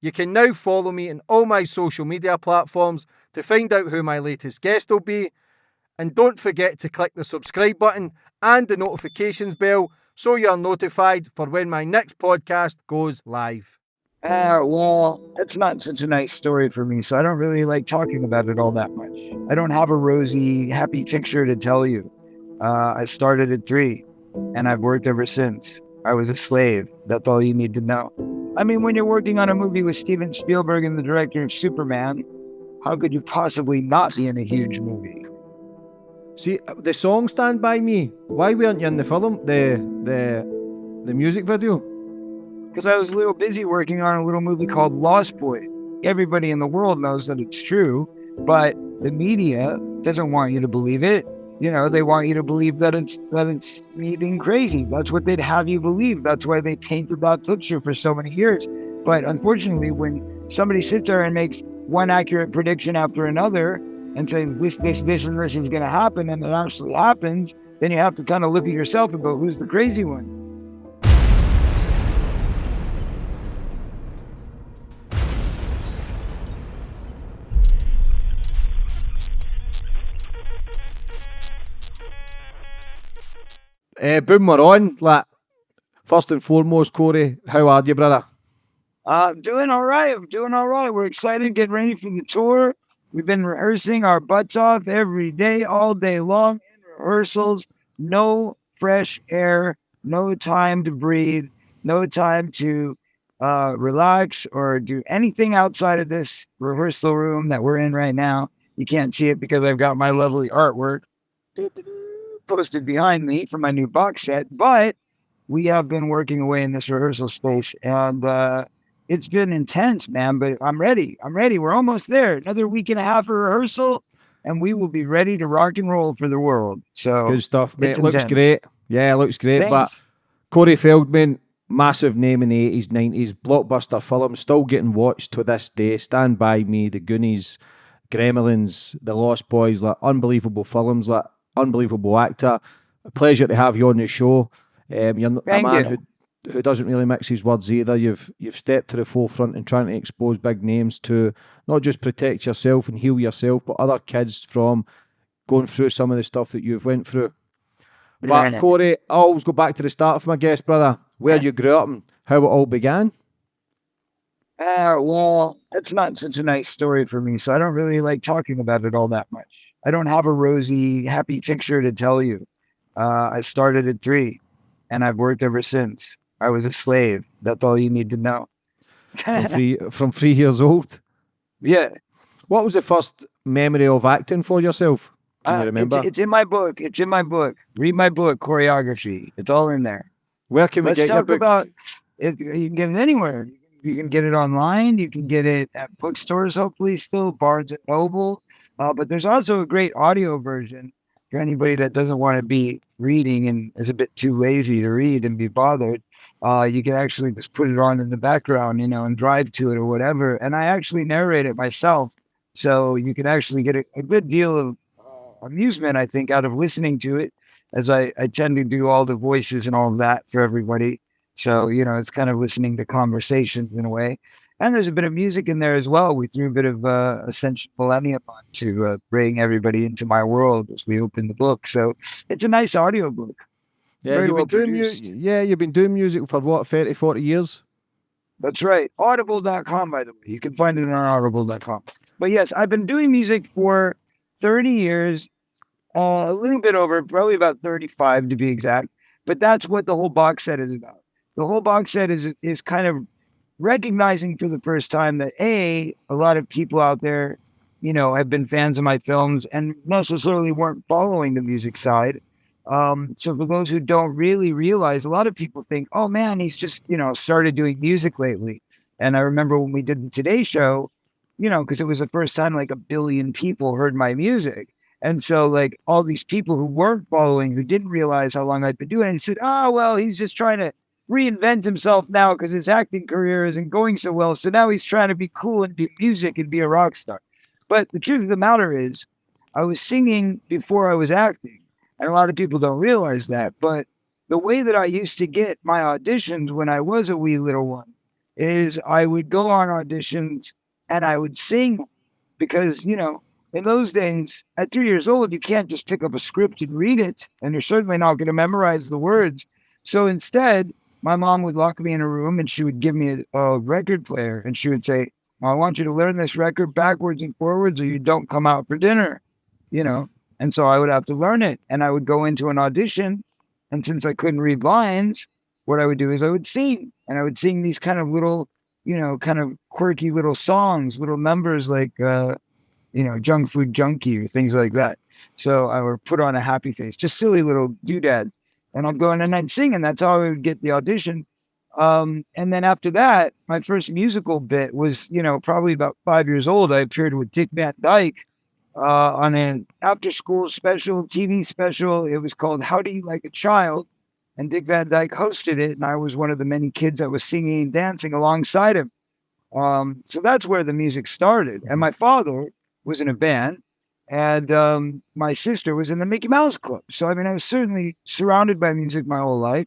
You can now follow me on all my social media platforms to find out who my latest guest will be. And don't forget to click the subscribe button and the notifications bell so you're notified for when my next podcast goes live. Uh, well, it's not such a nice story for me, so I don't really like talking about it all that much. I don't have a rosy, happy picture to tell you. Uh, I started at three, and I've worked ever since. I was a slave. That's all you need to know. I mean, when you're working on a movie with Steven Spielberg and the director of Superman, how could you possibly not be in a huge movie? See, uh, the song "Stand by Me." Why weren't you in the film, the the the music video? Because I was a little busy working on a little movie called Lost Boy. Everybody in the world knows that it's true, but the media doesn't want you to believe it. You know, they want you to believe that it's that it's me being crazy. That's what they'd have you believe. That's why they painted that picture for so many years. But unfortunately, when somebody sits there and makes one accurate prediction after another and says this, this, this, and this is going to happen, and it actually happens, then you have to kind of look at yourself and go, "Who's the crazy one?" Uh, boom, we're on. Like, first and foremost, Corey, how are you, brother? Uh, I'm doing all right. I'm doing all right. We're excited, getting ready for the tour. We've been rehearsing our butts off every day, all day long in rehearsals. No fresh air, no time to breathe, no time to uh, relax or do anything outside of this rehearsal room that we're in right now. You can't see it because I've got my lovely artwork posted behind me for my new box set, but we have been working away in this rehearsal space and uh, it's been intense, man. But I'm ready. I'm ready. We're almost there. Another week and a half of rehearsal, and we will be ready to rock and roll for the world. So good stuff, mate. Looks intense. great. Yeah, looks great. Thanks. But Corey Feldman, massive name in the 80s, 90s, blockbuster film, still getting watched to this day. Stand By Me, The Goonies, Gremlins, The Lost Boys, like unbelievable films, like unbelievable actor. A pleasure to have you on the show. Um, you're Thank a man you. who who doesn't really mix his words either. You've you've stepped to the forefront in trying to expose big names to not just protect yourself and heal yourself, but other kids from going through some of the stuff that you've went through. But. Corey, I always go back to the start of my guest, brother, where you grew up and how it all began. Uh, well, it's not such a nice story for me, so I don't really like talking about it all that much. I don't have a rosy, happy picture to tell you. Uh, I started at three, and I've worked ever since. I was a slave. That's all you need to know. From three from three years old. yeah, What was the first memory of acting for yourself? Can uh, you it's, remember? it's in my book. It's in my book. Read my book, Coreyography. It's all in there. where can we Let's get your talk book? about it. You can get it anywhere. You can get it online. You can get it at bookstores, hopefully, still Barnes and Noble. Uh, but there's also a great audio version for anybody that doesn't want to be reading and is a bit too lazy to read and be bothered. Uh, you can actually just put it on in the background, you know, and drive to it or whatever. And I actually narrate it myself, so you can actually get a, a good deal of uh, amusement, I think, out of listening to it, as I, I tend to do all the voices and all of that for everybody. So, you know, it's kind of listening to conversations in a way. And there's a bit of music in there as well. We threw a bit of uh, Ascension Millennium on to uh, bring everybody into my world as we open the book. So it's a nice audio book. yeah, very you've well been doing mu- produced. yeah, you've been doing music for what, 30, 40 years? That's right. Audible.com, by the way. You can find it on audible.com. But yes, I've been doing music for 30 years, uh, a little bit over, probably about 35 to be exact. But that's what the whole box set is about. The whole box set is is kind of recognizing for the first time that a a lot of people out there, you know, have been fans of my films and necessarily weren't following the music side. Um, so for those who don't really realize, a lot of people think, "Oh man, he's just you know started doing music lately." And I remember when we did the Today Show, you know, because it was the first time like a billion people heard my music. And so, like, all these people who weren't following, who didn't realize how long I'd been doing it, said, Oh, well, he's just trying to reinvent himself now because his acting career isn't going so well. So now he's trying to be cool and do music and be a rock star. But the truth of the matter is, I was singing before I was acting. And a lot of people don't realize that. But the way that I used to get my auditions when I was a wee little one is I would go on auditions and I would sing because, you know, in those days, at three years old, you can't just pick up a script and read it, and you're certainly not going to memorize the words. So instead, my mom would lock me in a room and she would give me a, a record player and she would say, I want you to learn this record backwards and forwards or you don't come out for dinner, you know? And so I would have to learn it. And I would go into an audition. And since I couldn't read lines, what I would do is I would sing and I would sing these kind of little, you know, kind of quirky little songs, little numbers like, uh, you know, junk food junkie or things like that. So I would put on a happy face, just silly little doodad. And I'd go in and I'd sing, and that's how I would get the audition. Um, and then after that, my first musical bit was, you know, probably about five years old. I appeared with Dick Van Dyke uh, on an after school special, TV special. It was called How Do You Like a Child? And Dick Van Dyke hosted it. And I was one of the many kids that was singing and dancing alongside him. Um, so that's where the music started. And my father was in a band, and um, my sister was in the Mickey Mouse Club. So, I mean, I was certainly surrounded by music my whole life.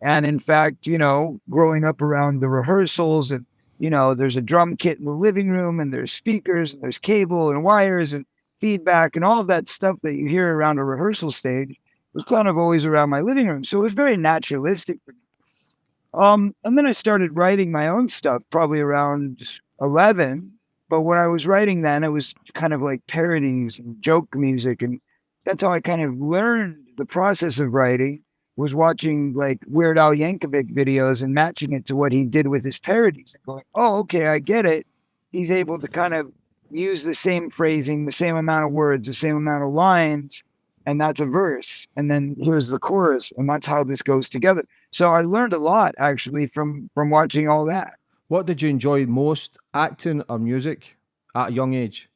And in fact, you know, growing up around the rehearsals and, you know, there's a drum kit in the living room and there's speakers and there's cable and wires and feedback and all of that stuff that you hear around a rehearsal stage was kind of always around my living room. So it was very naturalistic. Um, and then I started writing my own stuff probably around 11. But when I was writing then, it was kind of like parodies and joke music. And that's how I kind of learned the process of writing was watching like Weird Al Yankovic videos and matching it to what he did with his parodies and going, oh, okay, I get it. He's able to kind of use the same phrasing, the same amount of words, the same amount of lines, and that's a verse. And then here's the chorus, and that's how this goes together. So I learned a lot actually from from watching all that. What did you enjoy most, acting or music, at a young age?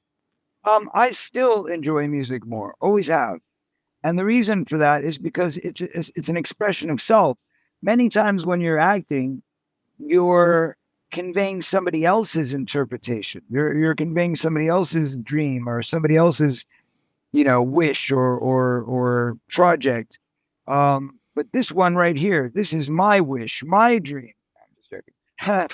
Um, I still enjoy music more, always have. And the reason for that is because it's, it's, it's an expression of self. Many times when you're acting, you're conveying somebody else's interpretation. You're you're conveying somebody else's dream or somebody else's, you know, wish or or or project. Um, but this one right here, this is my wish, my dream. Uh,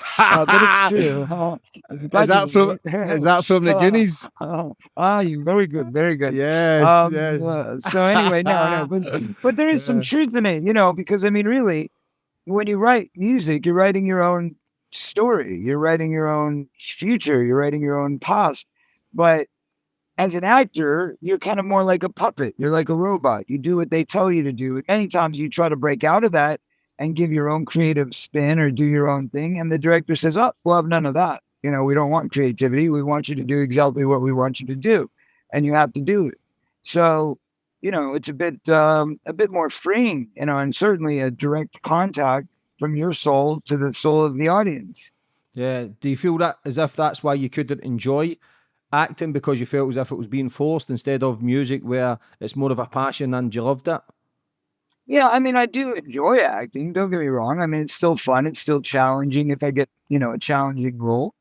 but it's true. Uh, is that from is that from the Goonies? Oh, ah, you very good, very good. Yes. Um, yes. uh, so anyway, no, no, but, but there is some truth in it, you know, because I mean, really, when you write music, you're writing your own story, you're writing your own future, you're writing your own past. But as an actor, you're kind of more like a puppet. You're like a robot. You do what they tell you to do. And many times you try to break out of that and give your own creative spin or do your own thing. And the director says, Oh, we'll have none of that. You know, we don't want creativity. We want you to do exactly what we want you to do. And you have to do it. So, you know, it's a bit um, a bit more freeing, you know, and certainly a direct contact from your soul to the soul of the audience. Yeah. Do you feel that as if that's why you couldn't enjoy acting because you felt as if it was being forced instead of music where it's more of a passion and you loved it? Yeah, I mean, I do enjoy acting. Don't get me wrong. I mean, it's still fun. It's still challenging if I get, you know, a challenging role.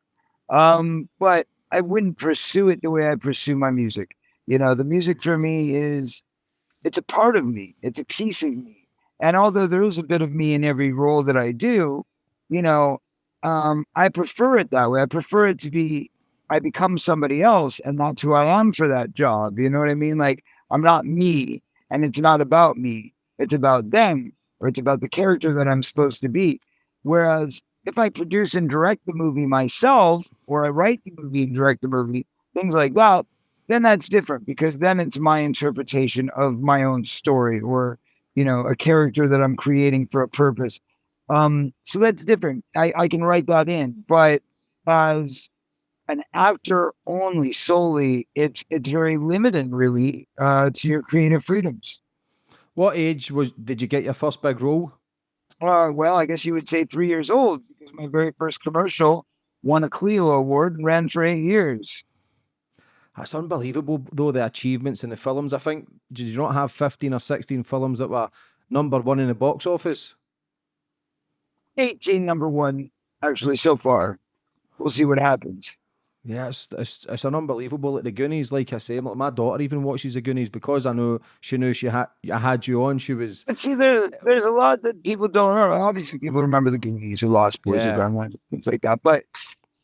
Um, but I wouldn't pursue it the way I pursue my music. You know, the music for me is, it's a part of me. It's a piece of me. And although there is a bit of me in every role that I do, you know, um, I prefer it that way. I prefer it to be, I become somebody else and that's who I am for that job. You know what I mean? Like, I'm not me and it's not about me it's about them or it's about the character that I'm supposed to be. Whereas if I produce and direct the movie myself, or I write the movie and direct the movie, things like that, then that's different because then it's my interpretation of my own story or, you know, a character that I'm creating for a purpose. Um, so that's different. I, I can write that in, but as an actor only solely, it's it's very limited really uh, to your creative freedoms. What age was did you get your first big role? Uh, well, I guess you would say three years old because my very first commercial won a Clio Award and ran for eight years. That's unbelievable, though, the achievements in the films. I think, did you not have 15 or 16 films that were number one in the box office? 18 number one, actually, so far. We'll see what happens. Yeah, it's, it's, it's an unbelievable. Like the Goonies, like I say, like my daughter even watches the Goonies because I know she knew she had I had you on. She was. But see, there, there's a lot that people don't remember. Obviously, people remember the Goonies or Lost Boys Yeah. or Gremlins, things like that. But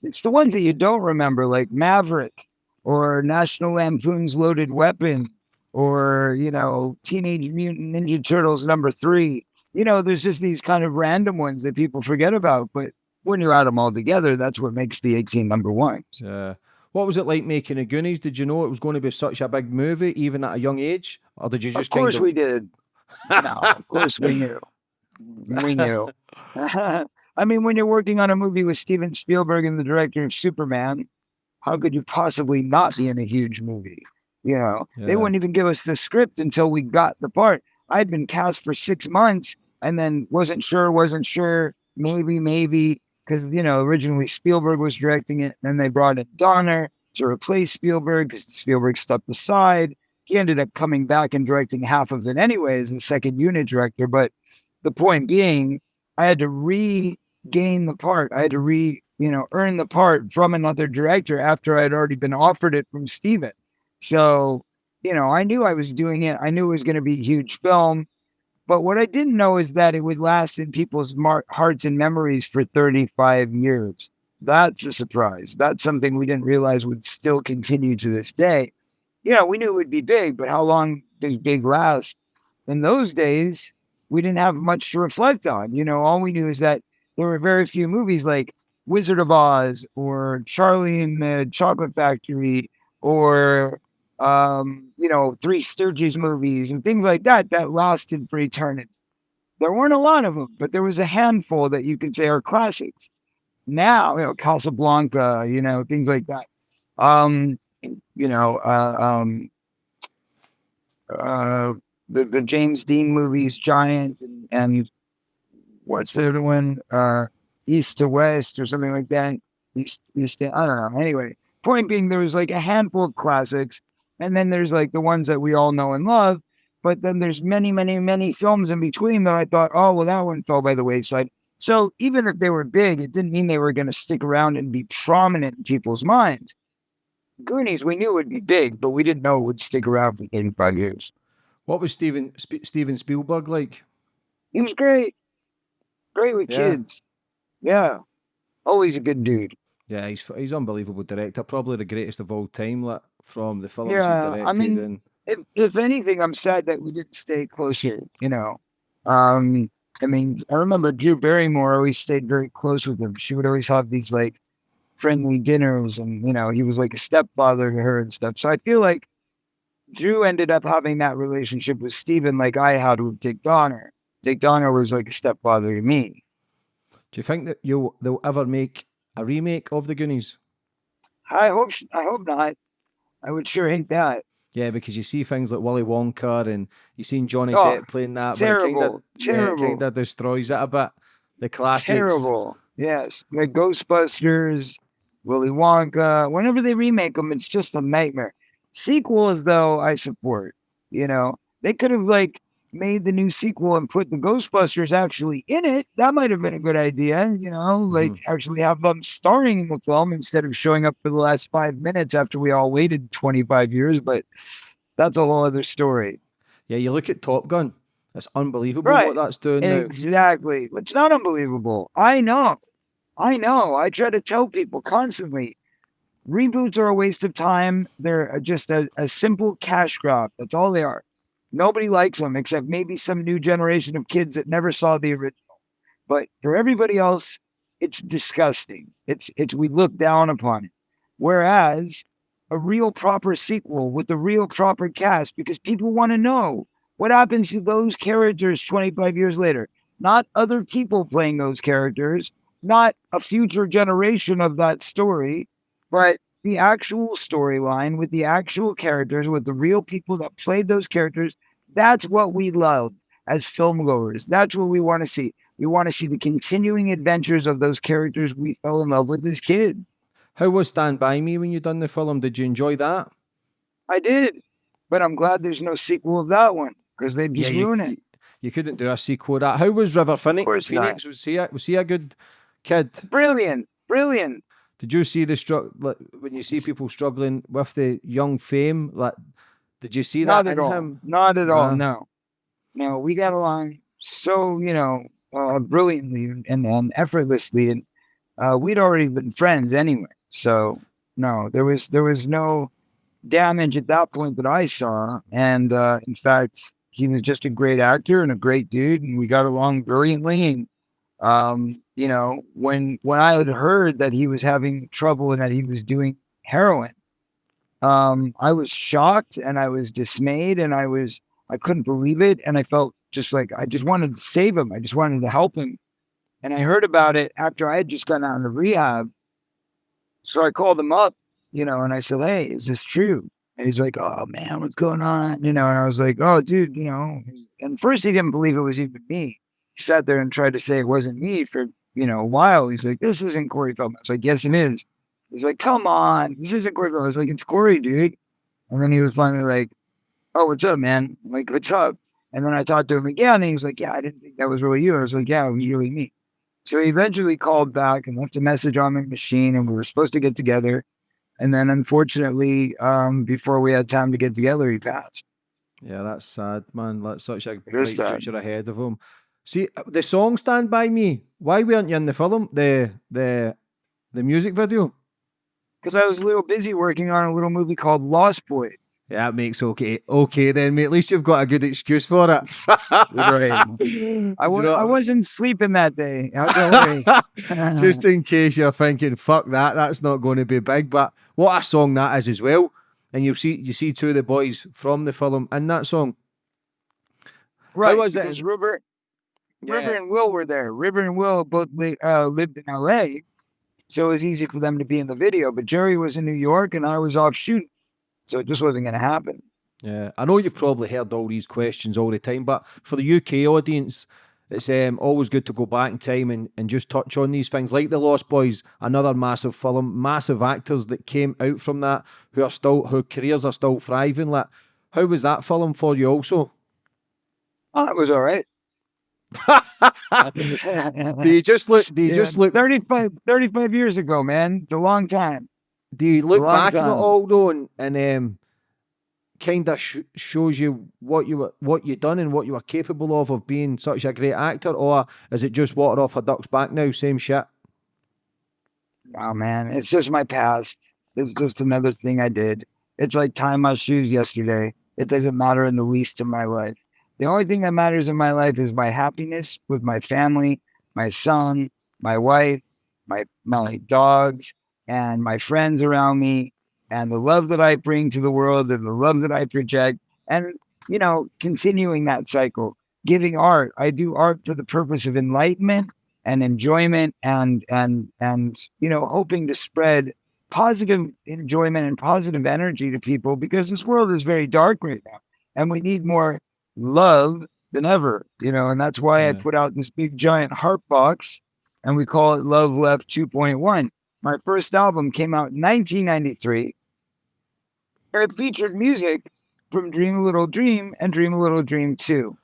it's the ones that you don't remember, like Maverick or National Lampoon's Loaded Weapon or, you know, Teenage Mutant Ninja Turtles number three. You know, there's just these kind of random ones that people forget about. But when you add them all together, that's what makes the 18 number one. Uh, what was it like making the Goonies? Did you know it was going to be such a big movie, even at a young age, or did you just Of course kind of? we did. no, of course we knew. We knew. I mean, when you're working on a movie with Steven Spielberg and the director of Superman, how could you possibly not be in a huge movie? You know, Yeah. they wouldn't even give us the script until we got the part. I'd been cast for six months and then wasn't sure, wasn't sure, maybe, maybe, because, you know, originally Spielberg was directing it. Then they brought in Donner to replace Spielberg because Spielberg stepped aside he ended up coming back and directing half of it anyway as the second unit director. But the point being, I had to regain the part. I had to re, you know, earn the part from another director after I had already been offered it from Steven. So, you know, I knew I was doing it. I knew it was going to be a huge film. But what I didn't know is that it would last in people's mar- hearts and memories for 35 years. That's a surprise. That's something we didn't realize would still continue to this day yeah, we knew it would be big, but how long does big last? In those days, we didn't have much to reflect on. You know, all we knew is that there were very few movies like Wizard of Oz or Charlie and the Chocolate Factory or, um, you know, Three Stooges movies and things like that that lasted for eternity. There weren't a lot of them, but there was a handful that you could say are classics. Now, you know, Casablanca, you know, things like that. Um, you know, uh, um, uh, the the James Dean movies, Giant, and, and what's the other one? Uh, East to West or something like that. East, East. I don't know. Anyway, point being, there was like a handful of classics, and then there's like the ones that we all know and love. But then there's many, many, many films in between that I thought, oh well, that one fell by the wayside. So even if they were big, it didn't mean they were going to stick around and be prominent in people's minds. Goonies, we knew it would be big, but we didn't know it would stick around for 85 years. What was Steven Sp- Steven Spielberg like? He was great. Great with Yeah. kids. Yeah. Always a good dude. Yeah, he's he's unbelievable director, probably the greatest of all time. Like from the films Yeah, I mean- and If, if anything, I'm sad that we didn't stay closer, you know. Um, I mean, I remember Drew Barrymore always stayed very close with him. She would always have these like friendly dinners, and you know, he was like a stepfather to her and stuff. So I feel like Drew ended up having that relationship with Steven like I had with Dick Donner. Dick Donner was like a stepfather to me. do you think that you'll they'll ever make a remake of the Goonies? I hope sh- I hope not. I would sure hate that. Yeah, because you see things like Willy Wonka and you've seen Johnny Oh, Depp playing that. terrible, kinda, terrible. Yeah, kind of destroys it a bit. The classics. Terrible. Yes. Like Ghostbusters, Willy Wonka. Whenever they remake them, it's just a nightmare. Sequels, though, I support. You know, they could have like made the new sequel and put the Ghostbusters actually in it. That might have been a good idea. You know, like mm-hmm. actually have them starring in the film instead of showing up for the last five minutes after we all waited 25 years. But that's a whole other story. Yeah, you look at Top Gun. It's unbelievable Right. what that's doing now. Exactly. It's not unbelievable. I know. I know. I try to tell people constantly reboots are a waste of time. They're just a, a simple cash grab. That's all they are. Nobody likes them except maybe some new generation of kids that never saw the original. But for everybody else, it's disgusting. It's it's we look down upon it. Whereas a real proper sequel with a real proper cast, because people want to know what happens to those characters 25 years later. Not other people playing those characters, not a future generation of that story, but the actual storyline with the actual characters, with the real people that played those characters. That's what we love as film goers. That's what we want to see. We want to see the continuing adventures of those characters we fell in love with as kids. How was Stand By Me when you done the film? Did you enjoy that? I did, but I'm glad there's no sequel of that one because they'd just you, ruin it. You couldn't do a sequel of that. How was River Phoenix? course not. Phoenix was he a, was he a good kid? Brilliant, brilliant. Did you see the struggle like, when you see people struggling with the young fame? Like, did you see Not that at in all. him? Not at all. Nah. No, no. We got along so you know uh, brilliantly and, and effortlessly, and uh, we'd already been friends anyway. So no, there was there was no damage at that point that I saw, and uh, in fact, he was just a great actor and a great dude, and we got along brilliantly. And um, you know, when when I had heard that he was having trouble and that he was doing heroin, um, I was shocked and I was dismayed and I was I couldn't believe it, and I felt just like I just wanted to save him. I just wanted to help him, and I heard about it after I had just gotten out of rehab. So I called him up, you know, and I said, "Hey, is this true?" And he's like, "Oh man, what's going on?" You know, and I was like, "Oh, dude, you know." And first he didn't believe it was even me. He sat there and tried to say it wasn't me for you know a while. He's like, "This isn't Corey Feldman." I was like, "Yes, it is." He's like, "Come on, this isn't Corey Feldman." I was like, "It's Corey, dude." And then he was finally like, "Oh, what's up, man?" I'm like, "What's up?" And then I talked to him again, and he was like, "Yeah, I didn't think that was really you." I was like, "Yeah, it was really me." So he eventually called back and left a message on my machine, and we were supposed to get together. And then, unfortunately, um, before we had time to get together, he passed. Yeah, that's sad, man. That's such a is bright future ahead of him. See uh, the song "Stand by Me." Why weren't you in the film? The the the music video. Because I was a little busy working on a little movie called Lost Boys. Yeah, that makes okay. Okay, then, mate. At least you've got a good excuse for it. Right. I, know I wasn't sleeping that day. Just in case you're thinking, "Fuck that," that's not going to be big. But what a song that is as well. And you see, you see two of the boys from the film in that song. right. was it? because River, River and Will were there. River and Will both li- uh, lived in LA. So it was easy for them to be in the video. But Jerry was in New York and I was off shooting. So it just wasn't going to happen. Yeah, I know you've probably heard all these questions all the time, but for the UK audience, it's um, always good to go back in time and, and just touch on these things, like The Lost Boys, another massive film, massive actors that came out from that who are still, whose careers are still thriving. Like, how was that film for you? Also, Oh, that was all right. do you just look? Do you Yeah, just look? 35, 35 years ago, man. It's a long time. Do you look back at it time. all though, and, and um, kind of sh- shows you what you were, what you done and what you were capable of of being such a great actor, or is it just water off a duck's back now? Same shit. Oh man, it's just my past. It's just another thing I did. It's like tying my shoes yesterday. It doesn't matter in the least in my life. The only thing that matters in my life is my happiness with my family, my son, my wife, my my dogs, and my friends around me, and the love that I bring to the world and the love that I project, and you know, continuing that cycle. Giving art. I do art for the purpose of enlightenment and enjoyment and and and you know hoping to spread positive enjoyment and positive energy to people because this world is very dark right now and we need more love than ever you know and that's why i put out this big giant heart box and we call it love left 2.1 my first album came out in 1993 and it featured music from dream a little dream and dream a little dream 2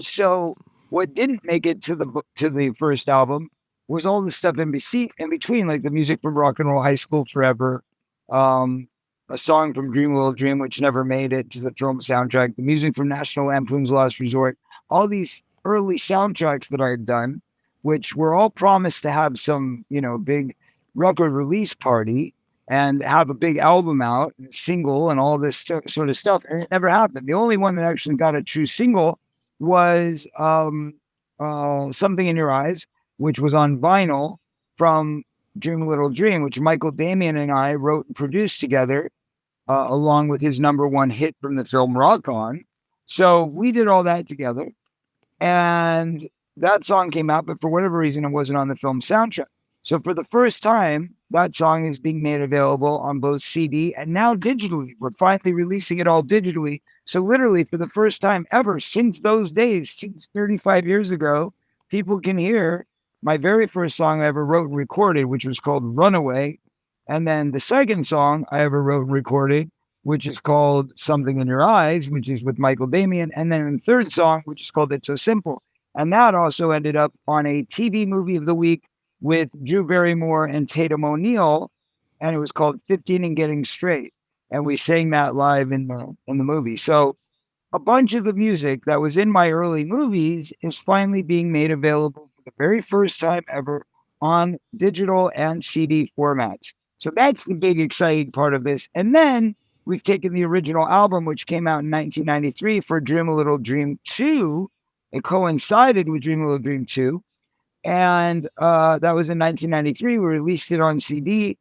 so what didn't make it to the book to the first album was all the stuff in, in between, like the music from Rock and Roll High School Forever, um, a song from Dream Little Dream, which never made it to the film soundtrack, the music from National Lampoon's Last Resort, all these early soundtracks that I had done, which were all promised to have some, you know, big record release party and have a big album out, single, and all this stu- sort of stuff. And it never happened. The only one that actually got a true single was um, uh, Something in Your Eyes, which was on vinyl from Dream Little Dream, which Michael Damian and I wrote and produced together, uh, along with his number one hit from the film Rock On. So we did all that together. And that song came out, but for whatever reason, it wasn't on the film soundtrack. So for the first time, that song is being made available on both CD and now digitally. We're finally releasing it all digitally. So literally for the first time ever since those days, since 35 years ago, people can hear my very first song I ever wrote and recorded, which was called Runaway. And then the second song I ever wrote and recorded, which is called Something in Your Eyes, which is with Michael Damian. And then the third song, which is called It's So Simple. And that also ended up on a TV movie of the week with Drew Barrymore and Tatum O'Neal, and it was called 15 and Getting Straight. And we sang that live in the in the movie. So a bunch of the music that was in my early movies is finally being made available for the very first time ever on digital and CD formats. So that's the big exciting part of this. And then we've taken the original album, which came out in 1993 for Dream a Little Dream 2. It coincided with Dream a Little Dream 2. And uh, that was in 1993. We released it on CD.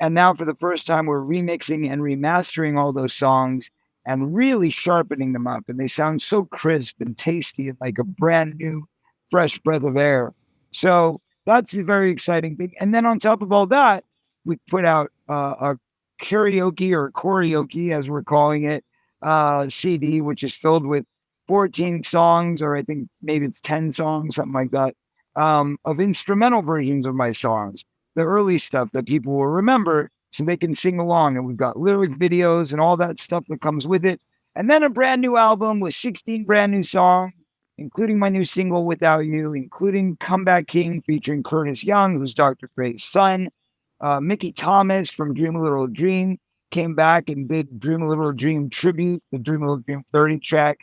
And now, for the first time, we're remixing and remastering all those songs and really sharpening them up. And they sound so crisp and tasty and like a brand new, fresh breath of air. So that's the very exciting thing. And then on top of all that, we put out uh, a karaoke or karaoke, as we're calling it, uh, CD, which is filled with 14 songs, or I think maybe it's 10 songs, something like that, um, of instrumental versions of my songs, the early stuff that people will remember so they can sing along. And we've got lyric videos and all that stuff that comes with it. And then a brand new album with 16 brand new songs, including my new single, Without You, including Comeback King featuring Curtis Young, who's Dr. Dre's son. Uh, Mickey Thomas from Dream a Little Dream came back and did Dream a Little Dream tribute, the Dream a Little Dream 30 track.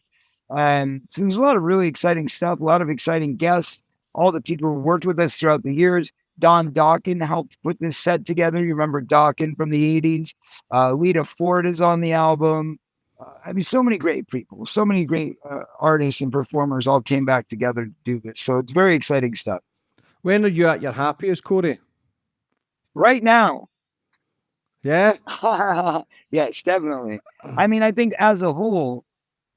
And so there's a lot of really exciting stuff, a lot of exciting guests, all the people who worked with us throughout the years. Don Dokken helped put this set together. You remember Dokken from the 80s. Uh, Lita Ford is on the album. Uh, I mean, so many great people, so many great uh, artists and performers all came back together to do this. So it's very exciting stuff. When are you at your happiest, Corey? Right now. Yeah. yes, definitely. I mean, I think as a whole,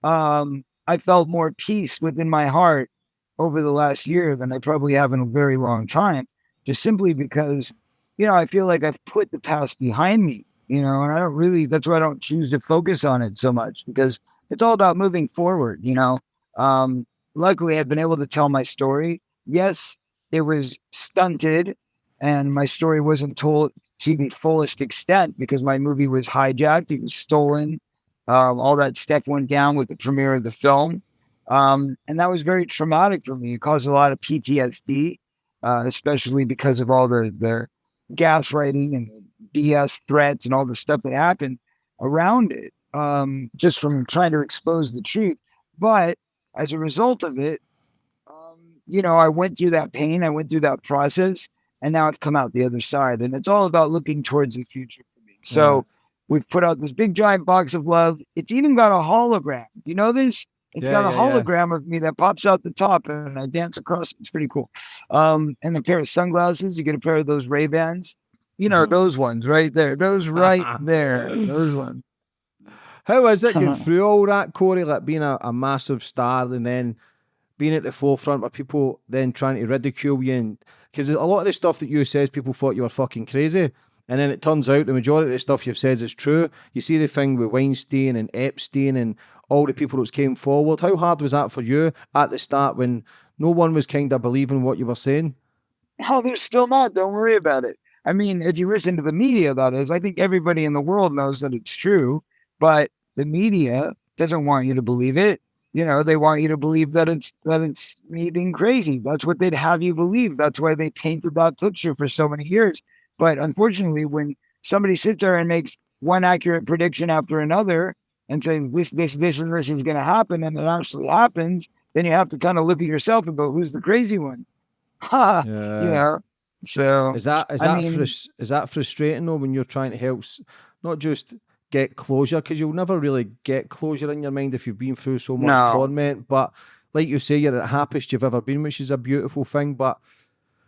um, I felt more peace within my heart over the last year than I probably have in a very long time, just simply because, you know, I feel like I've put the past behind me, you know, and I don't really, that's why I don't choose to focus on it so much because it's all about moving forward, you know. Um, luckily, I've been able to tell my story. Yes, it was stunted and my story wasn't told to the fullest extent because my movie was hijacked, it was stolen. Um, all that stuff went down with the premiere of the film. Um, and that was very traumatic for me. It caused a lot of PTSD, uh, especially because of all the, the gaslighting and BS threats and all the stuff that happened around it, um, just from trying to expose the truth. But as a result of it, um, you know, I went through that pain, I went through that process, and now I've come out the other side. And it's all about looking towards the future for me. So we've put out this big giant box of love. It's even got a hologram. You know this? It's Yeah, got a yeah, yeah. hologram of me that pops out the top and I dance across. It's pretty cool. Um, and a pair of sunglasses. You get a pair of those Ray Bans. You know, Mhm. those ones right there. Those right there. Those ones. How is it getting through all that, Corey? Like being a, a massive star and then being at the forefront where people then trying to ridicule you and because a lot of the stuff that you says people thought you were fucking crazy. And then it turns out the majority of the stuff you've said is true. You see the thing with Weinstein and Epstein and all the people that came forward. How hard was that for you at the start when no one was kind of believing what you were saying? Oh, they're still not. Don't worry about it. I mean, if you listen to the media, that is, I think everybody in the world knows that it's true, but the media doesn't want you to believe it. You know, they want you to believe that it's that it's me being crazy. That's what they'd have you believe. That's why they painted that picture for so many years. But unfortunately, when somebody sits there and makes one accurate prediction after another and says this, this, this, and this is going to happen, and it actually happens, then you have to kind of look at yourself and go, "Who's the crazy one?" Ha! Yeah. you know. So Is that is I that mean- frus- is that frustrating though when you're trying to help not just get closure because you'll never really get closure in your mind if you've been through so much No. torment. But like you say, you're at the happiest you've ever been, which is a beautiful thing. But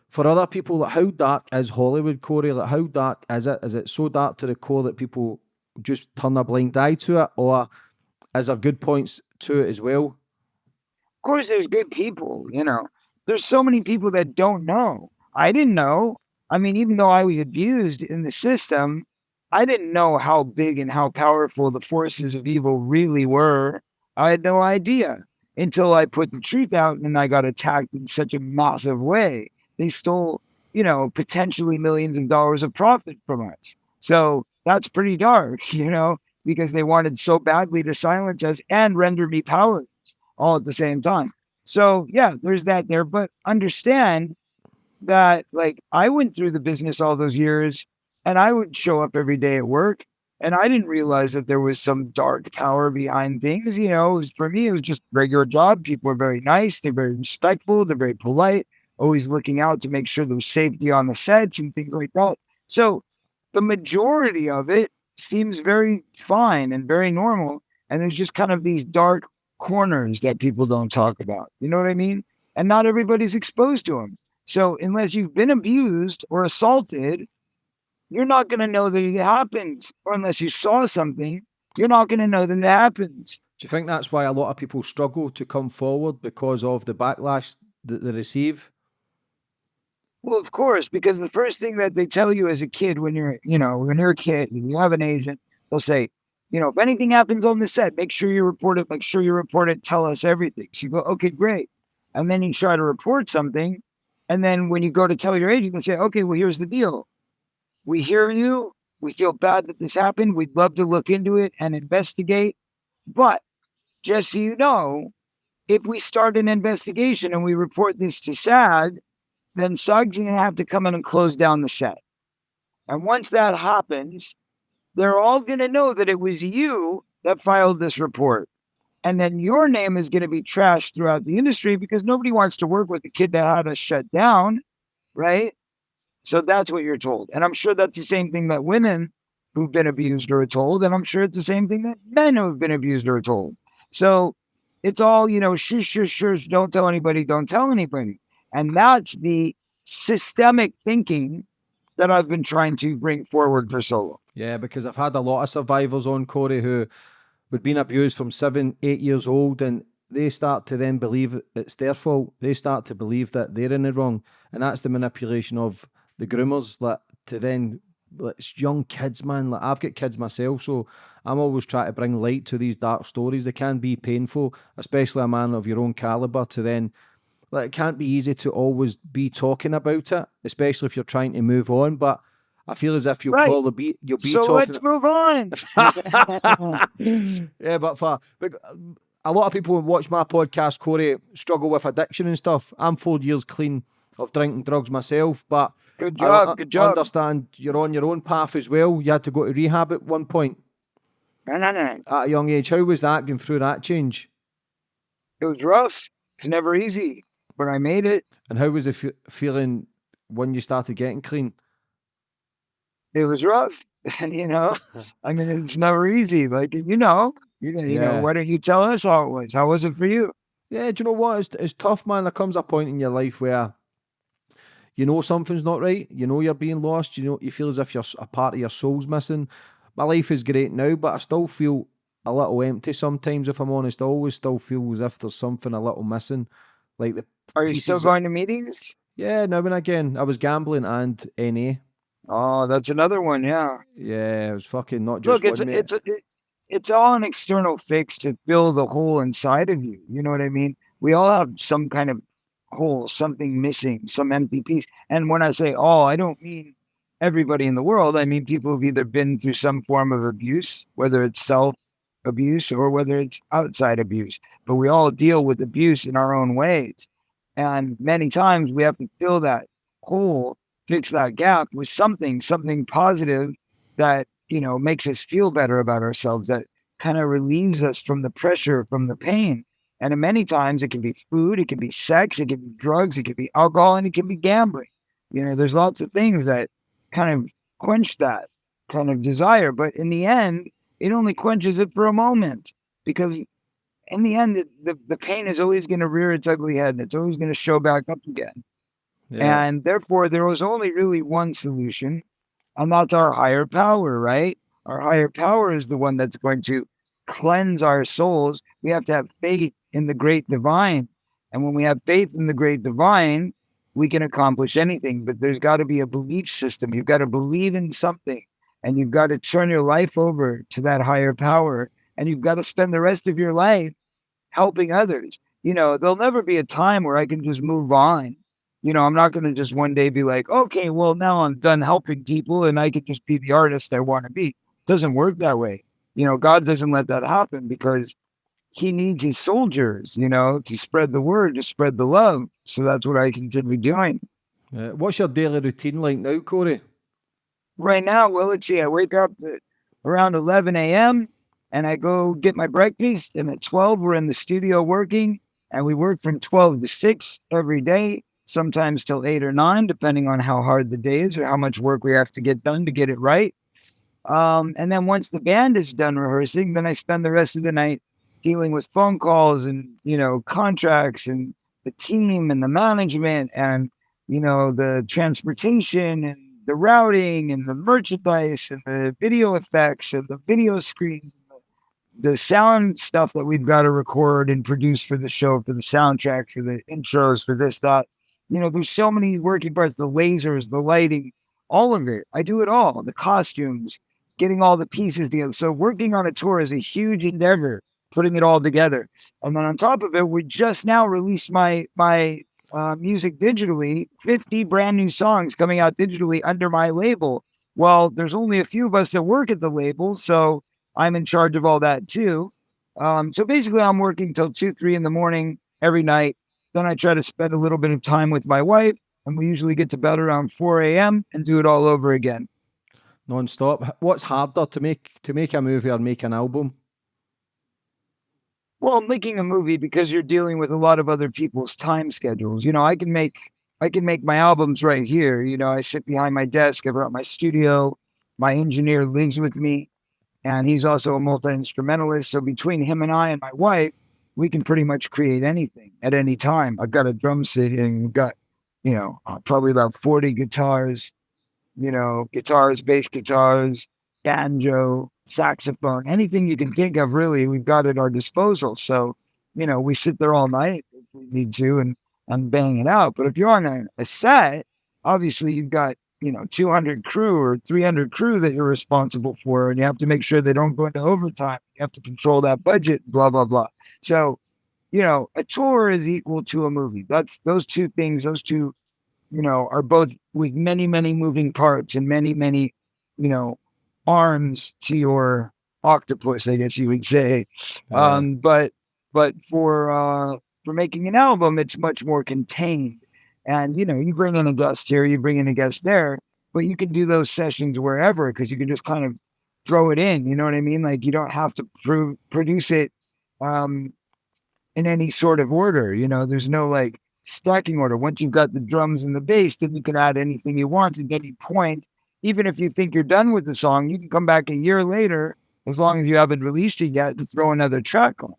for other people, like how dark is Hollywood, Corey? Like how dark is it? Is it so dark to the core that people just turn a blind eye to it, or is there good points to it as well? of course there's good people you know there's so many people that don't know i didn't know i mean even though i was abused in the system i didn't know how big and how powerful the forces of evil really were i had no idea until i put the truth out and i got attacked in such a massive way they stole you know potentially millions of dollars of profit from us so that's pretty dark you know because they wanted so badly to silence us and render me powerless all at the same time. So yeah, there's that there. But understand that like I went through the business all those years and I would show up every day at work and I didn't realize that there was some dark power behind things. You know, was, for me, it was just regular job. People are very nice. They're very respectful. They're very polite, always looking out to make sure there's safety on the sets and things like that. So the majority of it seems very fine and very normal. And there's just kind of these dark corners that people don't talk about. You know what I mean? And not everybody's exposed to them. So unless you've been abused or assaulted, you're not going to know that it happens. Or unless you saw something, you're not going to know that it happens. Do you think that's why a lot of people struggle to come forward because of the backlash that they receive? Well, of course, because the first thing that they tell you as a kid when you're, you know, when you're a kid and you have an agent, they'll say, you know, if anything happens on the set, make sure you report it, make sure you report it, tell us everything. So you go, okay, great. And then you try to report something. And then when you go to tell your agent, they say, okay, well, here's the deal. We hear you. We feel bad that this happened. We'd love to look into it and investigate. But just so you know, if we start an investigation and we report this to SAG, then SAG's going to have to come in and close down the set. And once that happens, they're all going to know that it was you that filed this report. And then your name is going to be trashed throughout the industry because nobody wants to work with a kid that had us shut down, right? So that's what you're told. And I'm sure that's the same thing that women who've been abused are told. And I'm sure it's the same thing that men who've been abused are told. So it's all, you know, shush, shush, shush, don't tell anybody, don't tell anybody. And that's the systemic thinking that I've been trying to bring forward for so long. Yeah, because I've had a lot of survivors on Corey who would been abused from seven, eight years old, and they start to then believe it's their fault. They start to believe that they're in the wrong, and that's the manipulation of the groomers like to then like, it's young kids, man. Like I've got kids myself, so I'm always trying to bring light to these dark stories. They can be painful, especially a man of your own caliber. To then, like, it can't be easy to always be talking about it, especially if you're trying to move on. But I feel as if you'll right. probably be you'll be so talking. let's move on. yeah, but for but a lot of people who watch my podcast, Corey, struggle with addiction and stuff. I'm four years clean of drinking drugs myself, but good job, I, good job. Understand you're on your own path as well. You had to go to rehab at one point. No, no, no. At a young age, how was that going through that change? It was rough. It's never easy, but I made it. And how was it f- feeling when you started getting clean? It was rough, and you know, I mean, it's never easy. Like you know, you, you yeah. know, why don't you tell us how it was? How was it for you? Yeah, do you know what? It's, it's tough, man. There comes a point in your life where you know something's not right. You know you're being lost. You know you feel as if you're a part of your soul's missing. My life is great now, but I still feel a little empty sometimes. If I'm honest, I always still feel as if there's something a little missing. Like the are you still going to meetings? Yeah, now and again. I was gambling and NA. Oh, that's another one. Yeah. Yeah, it was fucking not just. Look, it's a, it's a, it, it's all an external fix to fill the hole inside of you. You know what I mean? We all have some kind of hole, something missing, some empty piece. And when I say all, I don't mean everybody in the world. I mean people who've either been through some form of abuse, whether it's self abuse or whether it's outside abuse. But we all deal with abuse in our own ways. And many times we have to fill that hole, fix that gap with something, something positive that, you know, makes us feel better about ourselves, that kind of relieves us from the pressure, from the pain. And many times it can be food, it can be sex, it can be drugs, it can be alcohol, and it can be gambling. You know, there's lots of things that kind of quench that kind of desire. But in the end, it only quenches it for a moment because in the end, the, the pain is always going to rear its ugly head and it's always going to show back up again. Yeah. And therefore, there was only really one solution, and that's our higher power, right? Our higher power is the one that's going to cleanse our souls. We have to have faith in the great divine. And when we have faith in the great divine, we can accomplish anything. But there's got to be a belief system. You've got to believe in something and you've got to turn your life over to that higher power. And you've got to spend the rest of your life helping others. You know, there'll never be a time where I can just move on. You know, I'm not going to just one day be like, okay, well, now I'm done helping people and I can just be the artist I want to be. It doesn't work that way. You know, God doesn't let that happen because he needs his soldiers, you know, to spread the word, to spread the love. So that's what I continue doing. Uh, what's your daily routine like now, Corey? Right now, well, let's see. I wake up at around 11 a.m. and I go get my breakfast. And at 12, we're in the studio working, and we work from 12 to 6 every day, sometimes till 8 or 9, depending on how hard the day is or how much work we have to get done to get it right. Um, and then once the band is done rehearsing, then I spend the rest of the night dealing with phone calls and, you know, contracts and the team and the management and, you know, the transportation and the routing and the merchandise and the video effects and the video screen, the sound stuff that we've got to record and produce for the show, for the soundtrack, for the intros, for this, that. You know, there's so many working parts, the lasers, the lighting, all of it. I do it all, the costumes, getting all the pieces together. So working on a tour is a huge endeavor, putting it all together. And then on top of it, we just now released my my uh, music digitally, 50 brand new songs coming out digitally under my label. Well, there's only a few of us that work at the label, so I'm in charge of all that too. Um, so basically, I'm working till two, three in the morning every night. Then I try to spend a little bit of time with my wife, and we usually get to bed around 4 a.m. and do it all over again. Non-stop. What's harder to make to make a movie or make an album? Well, making a movie because you're dealing with a lot of other people's time schedules. You know, I can make I can make my albums right here. You know, I sit behind my desk, I've got my studio. My engineer lives with me, and he's also a multi instrumentalist. So between him and I and my wife, we can pretty much create anything at any time. I've got a drum set and got, you know, uh, probably about 40 guitars, you know, guitars, bass guitars, banjo, saxophone, anything you can think of, really, we've got at our disposal. So, you know, we sit there all night if we need to and, and bang it out. But if you're on a, a set, obviously you've got, you know, 200 crew or 300 crew that you're responsible for, and you have to make sure they don't go into overtime. You have to control that budget, blah, blah, blah. So, you know, a tour is equal to a movie. That's those two things, those two, you know, are both with many, many moving parts and many, many, you know, arms to your octopus, I guess you would say. Um, but but for uh, for making an album, it's much more contained. And you know, you bring in a guest here, you bring in a guest there, but you can do those sessions wherever because you can just kind of throw it in. You know what I mean? Like you don't have to pro- produce it um, in any sort of order. You know, there's no like stacking order. Once you've got the drums and the bass, then you can add anything you want at any point even if you think you're done with the song, you can come back a year later, as long as you haven't released it yet, and throw another track on.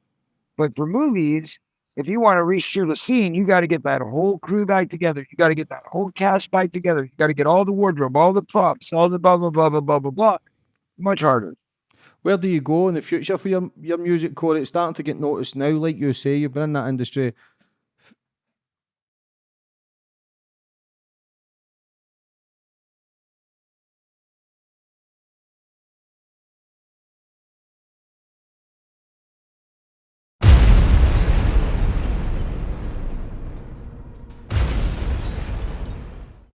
But for movies, if you want to reshoot a scene, you got to get that whole crew back together. You got to get that whole cast back together. You got to get all the wardrobe, all the props, all the blah blah blah blah blah blah blah. Much harder. Where do you go in the future for your your music, Corey? It's starting to get noticed now, like you say. You've been in that industry